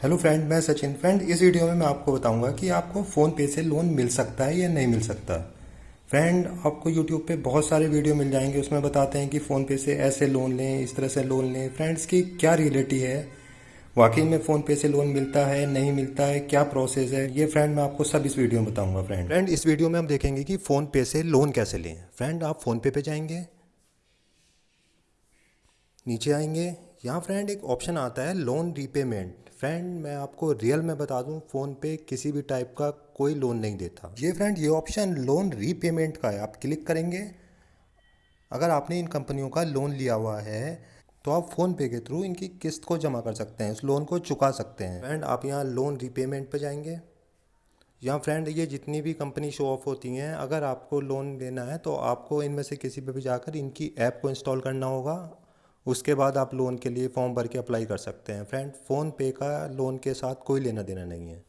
Hello friend मैं Sachin. Friend इस video में मैं आपको बताऊँगा कि आपको फ़ोन पे से लोन मिल सकता है या नहीं मिल सकता. फ्रेंड आपको यूट्यूब पे बहुत सारे वीडियो मिल जाएँगे. उसमें बताते हैं कि फ़ोन पे से ऐसे लोन लें, इस तरह से लोन लें. फ्रेंड्स की क्या रियलिटी है? वाकई में फ़ोन पे से लोन मिलता है, नहीं मिलता है? क्या प्रोसेस है? ये फ्रेंड मैं आपको सब इस वीडियो में बताऊँगा फ्रेंड फ्रेंड इस वीडियो में हम देखेंगे कि फ़ोन पे से लोन कैसे लें. फ्रेंड आप फ़ोन पे पे जाएँगे, नीचे आएँगे यहाँ फ्रेंड एक ऑप्शन आता है लोन रीपेमेंट फ्रेंड मैं आपको रियल में बता दूँ फ़ोन पे किसी भी टाइप का कोई लोन नहीं देता। ये फ्रेंड ये ऑप्शन लोन रीपेमेंट का है। आप क्लिक करेंगे। अगर आपने इन कंपनियों का लोन लिया हुआ है तो आप फ़ोन पे के थ्रू इनकी किस्त को जमा कर सकते हैं, उस लोन को चुका सकते हैं। फ्रेंड आप यहाँ लोन रीपेमेंट पर जाएँगे। यहाँ फ्रेंड ये जितनी भी कंपनी शो ऑफ़ होती हैं, अगर आपको लोन लेना है तो आपको इनमें से किसी पर भी जाकर इनकी ऐप को इंस्टॉल करना होगा। उसके बाद आप लोन के लिए फॉर्म भर के अप्लाई कर सकते हैं। फ्रेंड फ़ोन पे का लोन के साथ कोई लेना देना नहीं है।